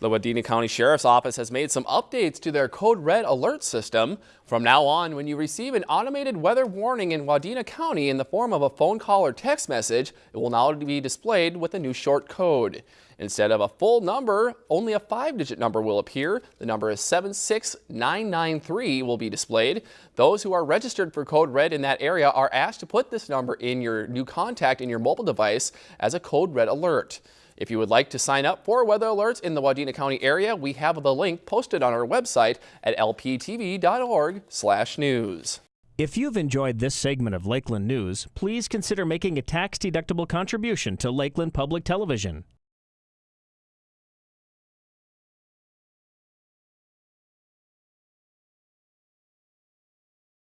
The Wadena County Sheriff's Office has made some updates to their Code Red alert system. From now on, when you receive an automated weather warning in Wadena County in the form of a phone call or text message, it will now be displayed with a new short code. Instead of a full number, only a five-digit number will appear. The number is 76993 will be displayed. Those who are registered for Code Red in that area are asked to put this number in your new contact in your mobile device as a Code Red alert. If you would like to sign up for weather alerts in the Wadena County area, we have the link posted on our website at lptv.org/news. If you've enjoyed this segment of Lakeland News, please consider making a tax-deductible contribution to Lakeland Public Television.